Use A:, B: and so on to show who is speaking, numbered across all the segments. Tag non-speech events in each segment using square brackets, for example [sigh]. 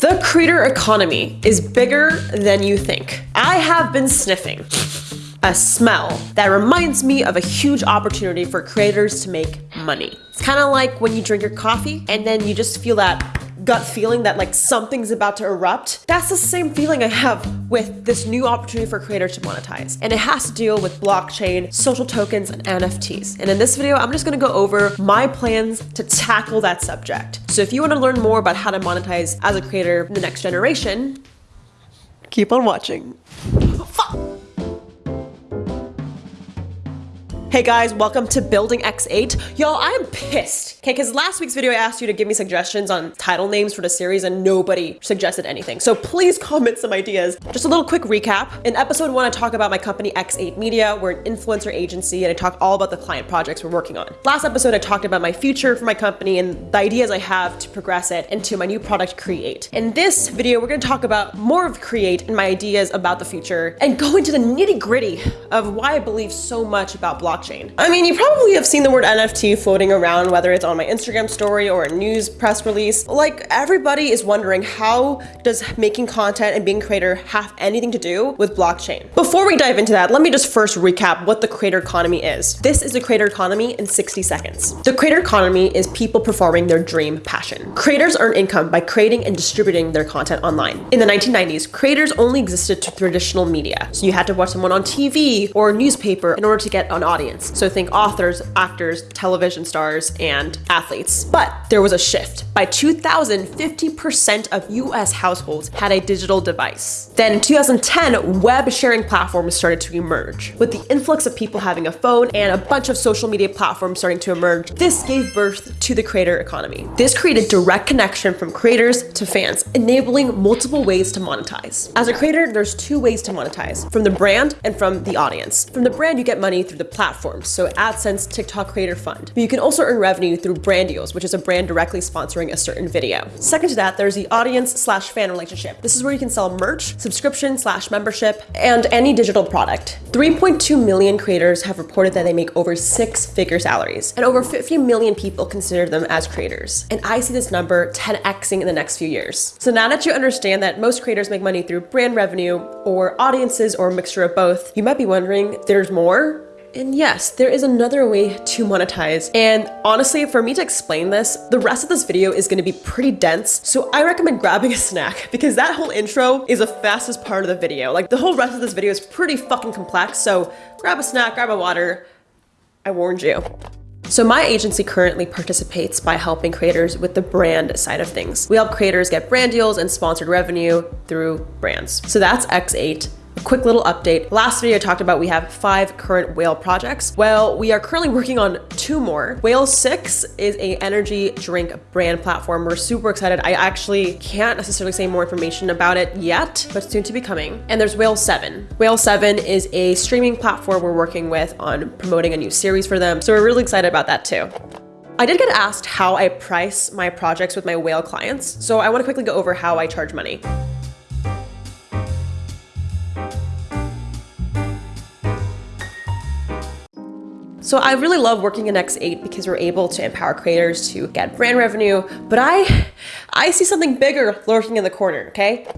A: The creator economy is bigger than you think. I have been sniffing a smell that reminds me of a huge opportunity for creators to make money. It's kind of like when you drink your coffee and then you just feel that gut feeling that like something's about to erupt. That's the same feeling I have with this new opportunity for creators to monetize. And it has to deal with blockchain, social tokens, and NFTs. And in this video, I'm just gonna go over my plans to tackle that subject. So if you wanna learn more about how to monetize as a creator in the next generation, keep on watching. Hey guys, welcome to Building X8. Y'all, I am pissed. Okay, because last week's video I asked you to give me suggestions on title names for the series and nobody suggested anything. So please [laughs] comment some ideas. Just a little quick recap. In episode one, I talk about my company X8 Media. We're an influencer agency and I talk all about the client projects we're working on. Last episode, I talked about my future for my company and the ideas I have to progress it into my new product Create. In this video, we're gonna talk about more of Create and my ideas about the future and go into the nitty gritty of why I believe so much about blockchain blockchain. I mean, you probably have seen the word NFT floating around, whether it's on my Instagram story or a news press release. Like everybody is wondering how does making content and being a creator have anything to do with blockchain? Before we dive into that, let me just first recap what the creator economy is. This is the creator economy in 60 seconds. The creator economy is people performing their dream passion. Creators earn income by creating and distributing their content online. In the 1990s, creators only existed to traditional media. So you had to watch someone on TV or a newspaper in order to get an audience audience. So think authors, actors, television stars, and athletes. But there was a shift. By 2000, 50% of US households had a digital device. Then in 2010, web sharing platforms started to emerge. With the influx of people having a phone and a bunch of social media platforms starting to emerge, this gave birth to the creator economy. This created direct connection from creators to fans, enabling multiple ways to monetize. As a creator, there's two ways to monetize, from the brand and from the audience. From the brand, you get money through the platform platforms, so AdSense, TikTok Creator Fund. But you can also earn revenue through brand deals, which is a brand directly sponsoring a certain video. Second to that, there's the audience slash fan relationship. This is where you can sell merch, subscription slash membership, and any digital product. 3.2 million creators have reported that they make over six figure salaries, and over 50 million people consider them as creators. And I see this number 10xing in the next few years. So now that you understand that most creators make money through brand revenue or audiences or a mixture of both, you might be wondering, there's more? And yes, there is another way to monetize. And honestly, for me to explain this, the rest of this video is gonna be pretty dense. So I recommend grabbing a snack [laughs] because that whole intro is the fastest part of the video. Like the whole rest of this video is pretty fucking complex. So grab a snack, grab a water. I warned you. So my agency currently participates by helping creators with the brand side of things. We help creators get brand deals and sponsored revenue through brands. So that's X8. Quick little update. Last video I talked about we have five current whale projects. Well, we are currently working on two more. Whale 6 is a energy drink brand platform. We're super excited. I actually can't necessarily say more information about it yet, but soon to be coming. And there's Whale 7. Whale 7 is a streaming platform we're working with on promoting a new series for them. So we're really excited about that too. I did get asked how I price my projects with my whale clients, so I want to quickly go over how I charge money. So I really love working in X8 because we're able to empower creators to get brand revenue, but I, I see something bigger lurking in the corner, okay?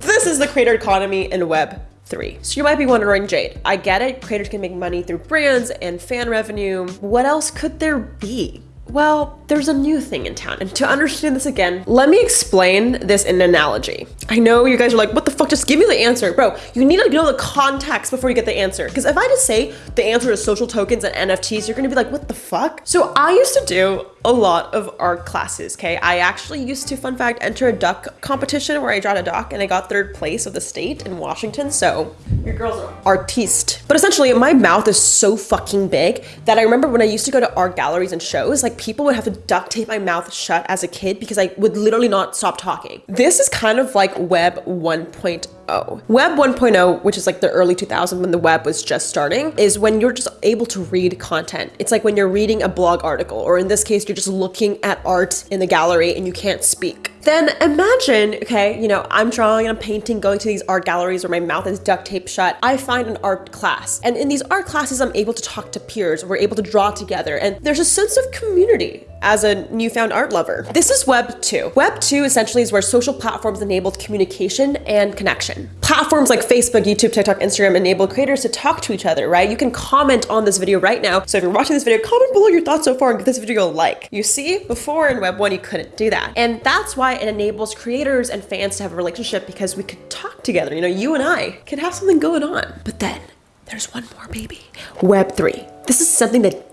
A: This is the creator economy in Web 3. So you might be wondering, Jade, I get it, creators can make money through brands and fan revenue. What else could there be? Well, there's a new thing in town. And to understand this again, let me explain this in an analogy. I know you guys are like, what the fuck? Just give me the answer. Bro, you need to know the context before you get the answer. Because if I just say the answer is social tokens and NFTs, you're gonna be like, what the fuck? So I used to do a lot of art classes, okay? I actually used to, fun fact, enter a duck competition where I draw a duck and I got third place of the state in Washington. So your girl's an artiste. But essentially my mouth is so fucking big that I remember when I used to go to art galleries and shows, like people would have to duct tape my mouth shut as a kid because I would literally not stop talking. This is kind of like web 1.0. Web 1.0, which is like the early 2000s when the web was just starting, is when you're just able to read content. It's like when you're reading a blog article, or in this case, you're just looking at art in the gallery and you can't speak. Then imagine, okay, you know, I'm drawing and I'm painting, going to these art galleries where my mouth is duct taped shut. I find an art class. And in these art classes, I'm able to talk to peers. We're able to draw together. And there's a sense of community as a newfound art lover. This is Web 2. Web 2 essentially is where social platforms enabled communication and connection. Platforms like Facebook, YouTube, TikTok, Instagram enable creators to talk to each other, right? You can comment on this video right now. So if you're watching this video, comment below your thoughts so far and give this video a like. You see, before in Web 1, you couldn't do that. And that's why it enables creators and fans to have a relationship because we could talk together. You know, you and I could have something going on. But then there's one more baby. Web 3. This is something that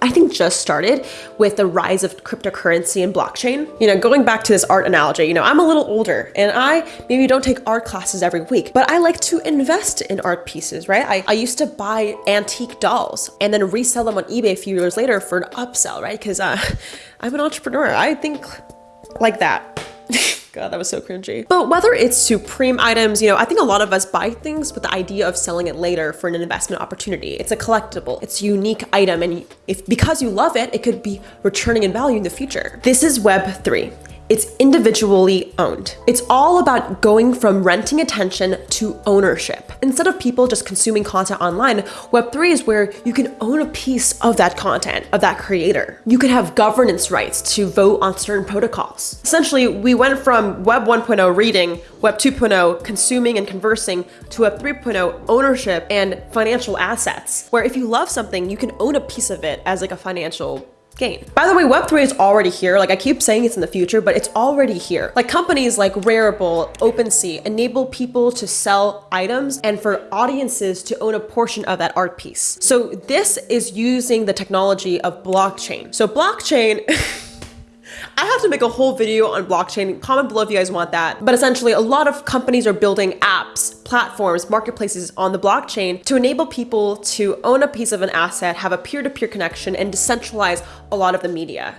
A: I think just started with the rise of cryptocurrency and blockchain. You know, going back to this art analogy, you know, I'm a little older and I maybe don't take art classes every week, but I like to invest in art pieces, right? I, I used to buy antique dolls and then resell them on eBay a few years later for an upsell, right? Because uh, [laughs] I'm an entrepreneur. I think like that. [laughs] God, that was so cringy. But whether it's supreme items, you know, I think a lot of us buy things with the idea of selling it later for an investment opportunity. It's a collectible, it's a unique item, and if because you love it, it could be returning in value in the future. This is Web 3. It's individually owned. It's all about going from renting attention to ownership. Instead of people just consuming content online, Web3 is where you can own a piece of that content, of that creator. You can have governance rights to vote on certain protocols. Essentially, we went from Web 1.0 reading, Web 2.0 consuming and conversing, to Web 3.0 ownership and financial assets, where if you love something, you can own a piece of it as like a financial gain. By the way, Web3 is already here. Like I keep saying it's in the future, but it's already here. Like companies like Rarible, OpenSea enable people to sell items and for audiences to own a portion of that art piece. So this is using the technology of blockchain. So blockchain [laughs] I have to make a whole video on blockchain. Comment below if you guys want that. But essentially, a lot of companies are building apps, platforms, marketplaces on the blockchain to enable people to own a piece of an asset, have a peer-to-peer -peer connection, and decentralize a lot of the media.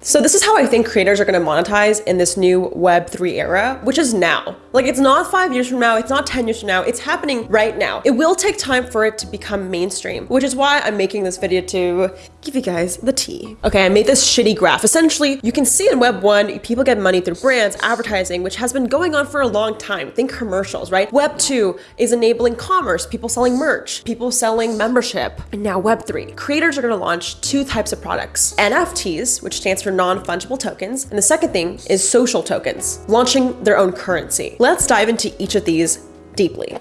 A: So this is how I think creators are going to monetize in this new Web3 era, which is now. Like it's not five years from now, it's not 10 years from now, it's happening right now. It will take time for it to become mainstream, which is why I'm making this video to give you guys the tea. Okay, I made this shitty graph. Essentially, you can see in Web 1, people get money through brands, advertising, which has been going on for a long time. Think commercials, right? Web 2 is enabling commerce, people selling merch, people selling membership. And now Web 3, creators are going to launch two types of products. NFTs, which stands for non-fungible tokens. And the second thing is social tokens, launching their own currency. Let's dive into each of these deeply.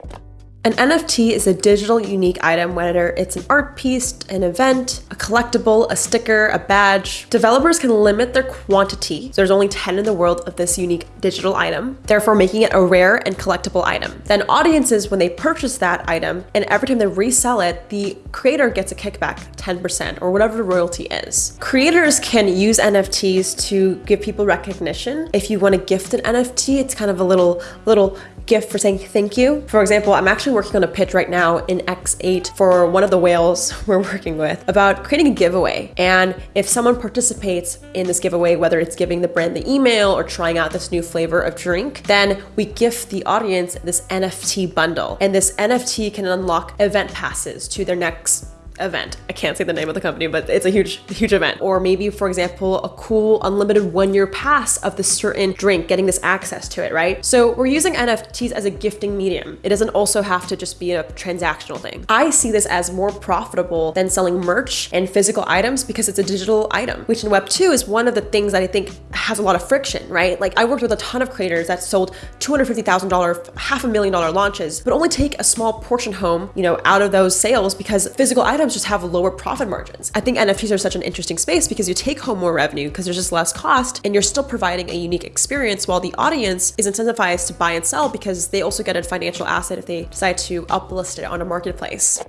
A: An NFT is a digital unique item, whether it's an art piece, an event, a collectible, a sticker, a badge. Developers can limit their quantity. So there's only 10 in the world of this unique digital item, therefore making it a rare and collectible item. Then audiences, when they purchase that item, and every time they resell it, the creator gets a kickback, 10% or whatever the royalty is. Creators can use NFTs to give people recognition. If you want to gift an NFT, it's kind of a little, little gift for saying thank you. For example, I'm actually working on a pitch right now in X8 for one of the whales [laughs] we're working with about creating a giveaway. And if someone participates in this giveaway, whether it's giving the brand the email or trying out this new flavor of drink, then we gift the audience this NFT bundle. And this NFT can unlock event passes to their next event. I can't say the name of the company, but it's a huge, huge event. Or maybe, for example, a cool unlimited one-year pass of this certain drink, getting this access to it, right? So we're using NFTs as a gifting medium. It doesn't also have to just be a transactional thing. I see this as more profitable than selling merch and physical items because it's a digital item, which in Web 2 is one of the things that I think has a lot of friction, right? Like I worked with a ton of creators that sold $250,000, half a million dollar launches, but only take a small portion home, you know, out of those sales because physical items just have lower profit margins. I think NFTs are such an interesting space because you take home more revenue because there's just less cost and you're still providing a unique experience while the audience is incentivized to buy and sell because they also get a financial asset if they decide to uplist it on a marketplace.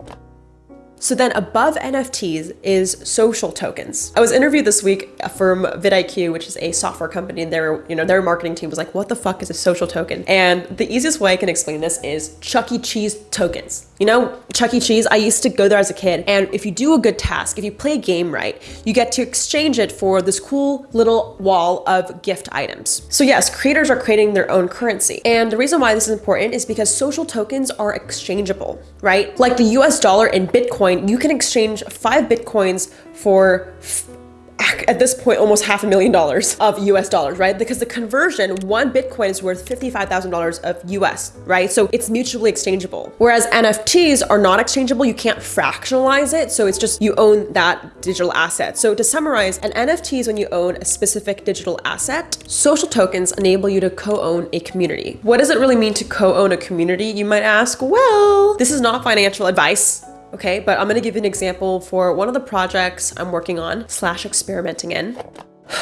A: So then above NFTs is social tokens. I was interviewed this week from vidIQ, which is a software company, and their, you know, their marketing team was like, what the fuck is a social token? And the easiest way I can explain this is Chuck E. Cheese tokens. You know, Chuck E. Cheese, I used to go there as a kid, and if you do a good task, if you play a game right, you get to exchange it for this cool little wall of gift items. So yes, creators are creating their own currency. And the reason why this is important is because social tokens are exchangeable, right? Like the US dollar and Bitcoin Bitcoin, you can exchange five Bitcoins for at this point almost half a million dollars of US dollars, right? Because the conversion, one Bitcoin is worth $55,000 of US, right? So it's mutually exchangeable. Whereas NFTs are not exchangeable, you can't fractionalize it. So it's just you own that digital asset. So to summarize, an NFT is when you own a specific digital asset. Social tokens enable you to co-own a community. What does it really mean to co-own a community, you might ask? Well, this is not financial advice okay? But I'm gonna give you an example for one of the projects I'm working on slash experimenting in.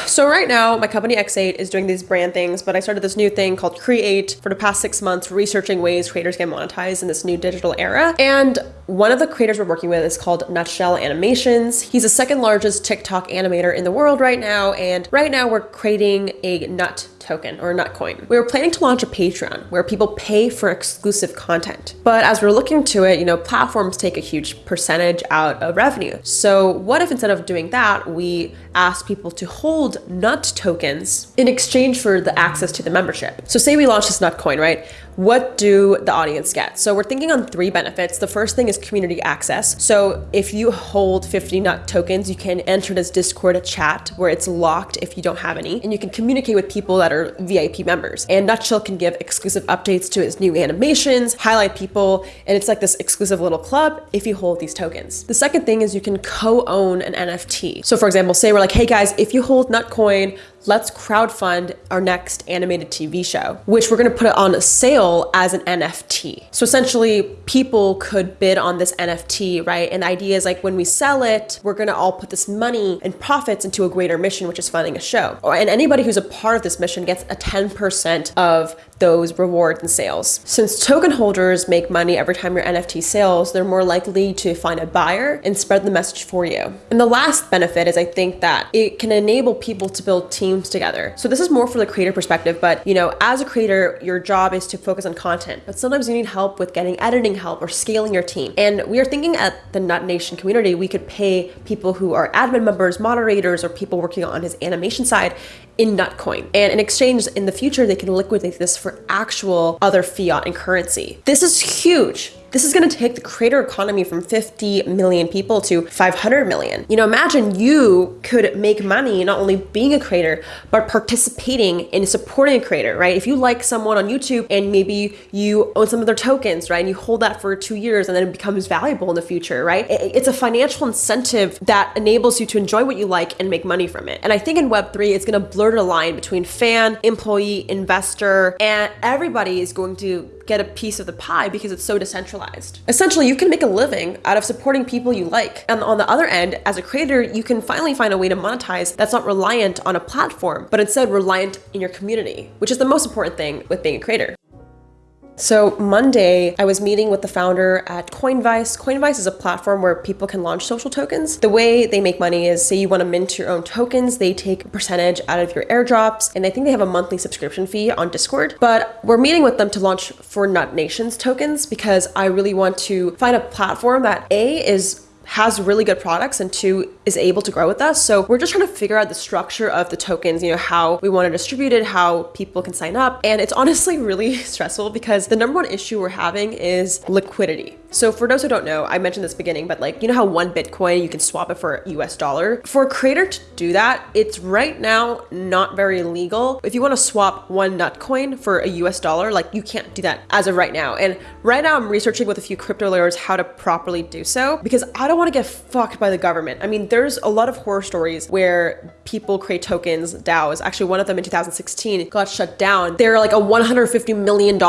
A: So right now, my company X8 is doing these brand things, but I started this new thing called Create for the past six months, researching ways creators can monetize in this new digital era. And one of the creators we're working with is called Nutshell Animations. He's the second largest TikTok animator in the world right now. And right now we're creating a nut token or Nutcoin. We were planning to launch a Patreon where people pay for exclusive content. But as we're looking to it, you know, platforms take a huge percentage out of revenue. So what if instead of doing that, we ask people to hold Nut tokens in exchange for the access to the membership? So say we launch this Nut coin, right? what do the audience get? So we're thinking on three benefits. The first thing is community access. So if you hold 50 nut tokens, you can enter this Discord chat where it's locked if you don't have any, and you can communicate with people that are VIP members. And Nutshell can give exclusive updates to its new animations, highlight people, and it's like this exclusive little club if you hold these tokens. The second thing is you can co-own an NFT. So for example, say we're like, hey guys, if you hold Nutcoin, let's crowdfund our next animated TV show, which we're going to put it on sale as an NFT. So essentially, people could bid on this NFT, right? And the idea is like when we sell it, we're going to all put this money and profits into a greater mission, which is funding a show. And anybody who's a part of this mission gets a 10% of those rewards and sales. Since token holders make money every time your NFT sells, they're more likely to find a buyer and spread the message for you. And the last benefit is I think that it can enable people to build teams together. So this is more for the creator perspective, but you know, as a creator, your job is to focus on content, but sometimes you need help with getting editing help or scaling your team. And we are thinking at the Nut Nation community, we could pay people who are admin members, moderators, or people working on his animation side in Nutcoin. And in exchange, in the future, they can liquidate this for actual other fiat and currency. This is huge. This is going to take the creator economy from 50 million people to 500 million. You know, imagine you could make money not only being a creator, but participating in supporting a creator, right? If you like someone on YouTube and maybe you own some of their tokens, right? And you hold that for two years and then it becomes valuable in the future, right? It's a financial incentive that enables you to enjoy what you like and make money from it. And I think in Web3, it's going to blur the line between fan, employee, investor, and everybody is going to get a piece of the pie because it's so decentralized. Essentially, you can make a living out of supporting people you like. And on the other end, as a creator, you can finally find a way to monetize that's not reliant on a platform, but instead reliant in your community, which is the most important thing with being a creator. So Monday, I was meeting with the founder at Coinvise. Coinvise is a platform where people can launch social tokens. The way they make money is say you want to mint your own tokens, they take a percentage out of your airdrops, and I think they have a monthly subscription fee on Discord. But we're meeting with them to launch for Nut Nations tokens because I really want to find a platform that A is has really good products and two is able to grow with us. So we're just trying to figure out the structure of the tokens, you know, how we want to distribute it, how people can sign up. And it's [laughs] honestly really stressful because the number one issue we're having is liquidity. So for those who don't know, I mentioned this beginning, but like, you know how one Bitcoin, you can swap it for US dollar? For a creator to do that, it's right now not very legal. If you want to swap one Nutcoin for a US dollar, like you can't do that as of right now. And right now I'm researching with a few crypto lawyers how to properly do so because I don't want to get fucked by the government. I mean, there's a lot of horror stories where people create tokens, DAOs. Actually, one of them in 2016 got shut down. They're like a $150 million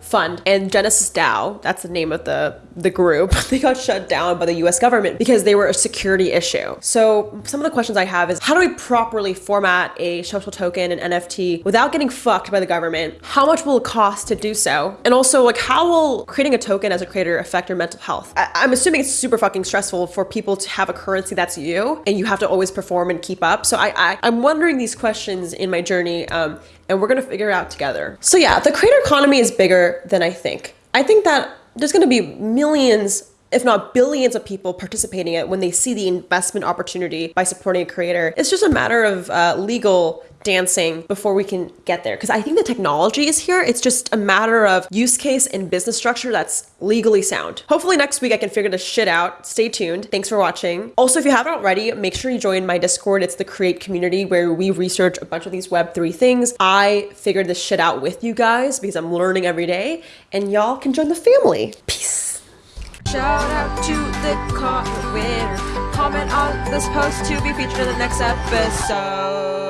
A: fund and Genesis DAO, that's the name of the the group, [laughs] they got shut down by the US government because they were a security issue. So some of the questions I have is how do we properly format a social token and NFT without getting fucked by the government? How much will it cost to do so? And also like how will creating a token as a creator affect your mental health? I- I'm assuming it's super fucking stressful for people to have a currency that's you and you have to always perform and keep up. So I, I I'm wondering these questions in my journey um, and we're gonna figure it out together. So yeah, the creator economy is bigger than I think. I think that there's to be millions if not billions of people participating in it when they see the investment opportunity by supporting a creator. It's just a matter of uh, legal dancing before we can get there. Because I think the technology is here. It's just a matter of use case and business structure that's legally sound. Hopefully next week I can figure this shit out. Stay tuned. Thanks for watching. Also, if you haven't already, make sure you join my Discord. It's the Create community where we research a bunch of these Web3 things. I figured this shit out with you guys because I'm learning every day, and y'all can join the family. Peace.
B: Shout out to the comment winner. Comment on this post to be featured in the next episode.